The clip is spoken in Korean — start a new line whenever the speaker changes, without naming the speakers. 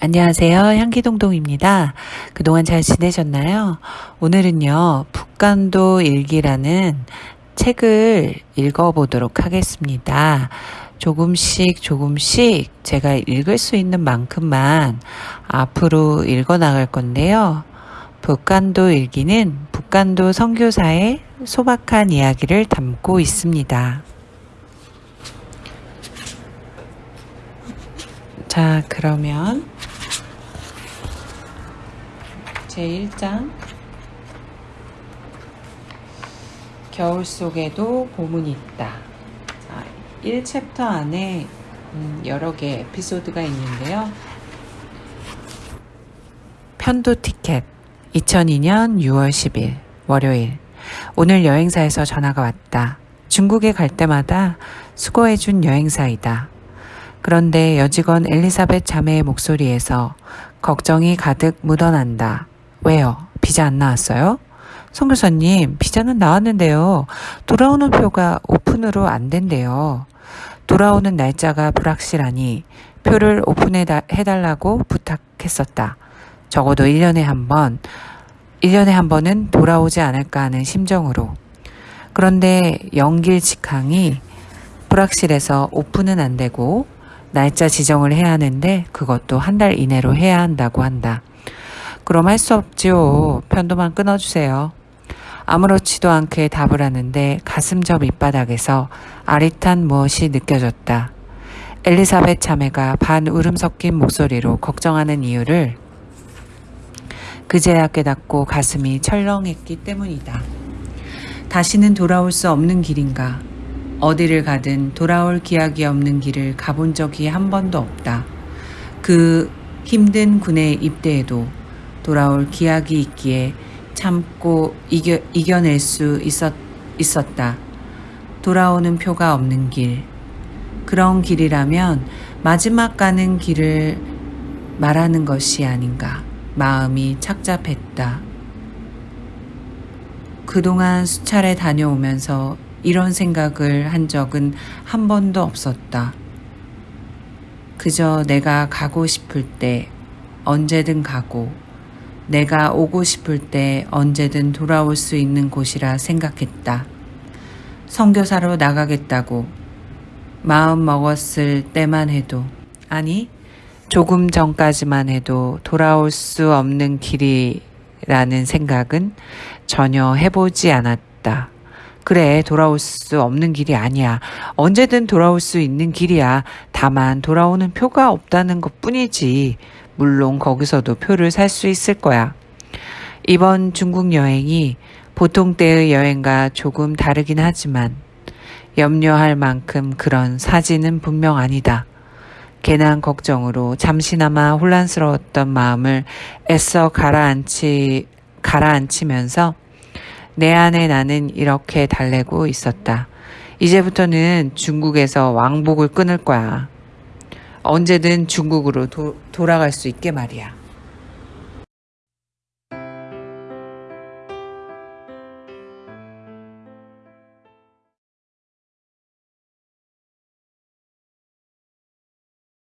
안녕하세요. 향기동동입니다. 그동안 잘 지내셨나요? 오늘은요, 북간도 일기라는 책을 읽어보도록 하겠습니다. 조금씩 조금씩 제가 읽을 수 있는 만큼만 앞으로 읽어 나갈 건데요. 북간도 일기는 북간도 선교사의 소박한 이야기를 담고 있습니다. 자, 그러면 제1장 겨울 속에도 봄은 있다. 자, 1챕터 안에 음, 여러 개 에피소드가 있는데요. 편도 티켓 2002년 6월 10일 월요일 오늘 여행사에서 전화가 왔다. 중국에 갈 때마다 수고해준 여행사이다. 그런데 여직원 엘리사벳 자매의 목소리에서 걱정이 가득 묻어난다. 왜요? 비자 안 나왔어요? 송 교사님, 비자는 나왔는데요. 돌아오는 표가 오픈으로 안 된대요. 돌아오는 날짜가 불확실하니 표를 오픈해 달라고 부탁했었다. 적어도 1년에 한 번, 1년에 한 번은 돌아오지 않을까 하는 심정으로. 그런데 연길 직항이 불확실해서 오픈은 안 되고 날짜 지정을 해야 하는데 그것도 한 달 이내로 해야 한다고 한다. 그럼 할 수 없지요. 편도만 끊어주세요. 아무렇지도 않게 답을 하는데 가슴 저 밑바닥에서 아릿한 무엇이 느껴졌다. 엘리사벳 자매가 반 울음 섞인 목소리로 걱정하는 이유를 그제야 깨닫고 가슴이 철렁했기 때문이다. 다시는 돌아올 수 없는 길인가? 어디를 가든 돌아올 기약이 없는 길을 가본 적이 한 번도 없다. 그 힘든 군에 입대해도 돌아올 기약이 있기에 참고 이겨, 이겨낼 수 있었, 있었다. 돌아오는 표가 없는 길. 그런 길이라면 마지막 가는 길을 말하는 것이 아닌가. 마음이 착잡했다. 그동안 수차례 다녀오면서 이런 생각을 한 적은 한 번도 없었다. 그저 내가 가고 싶을 때 언제든 가고 내가 오고 싶을 때 언제든 돌아올 수 있는 곳이라 생각했다. 선교사로 나가겠다고 마음 먹었을 때만 해도 아니 조금 전까지만 해도 돌아올 수 없는 길이라는 생각은 전혀 해보지 않았다. 그래, 돌아올 수 없는 길이 아니야. 언제든 돌아올 수 있는 길이야. 다만 돌아오는 표가 없다는 것 뿐이지. 물론 거기서도 표를 살 수 있을 거야. 이번 중국 여행이 보통 때의 여행과 조금 다르긴 하지만 염려할 만큼 그런 사진은 분명 아니다. 괜한 걱정으로 잠시나마 혼란스러웠던 마음을 애써 가라앉히, 가라앉히면서 내 안에 나는 이렇게 달래고 있었다. 이제부터는 중국에서 왕복을 끊을 거야. 언제든 중국으로 도, 돌아갈 수 있게 말이야.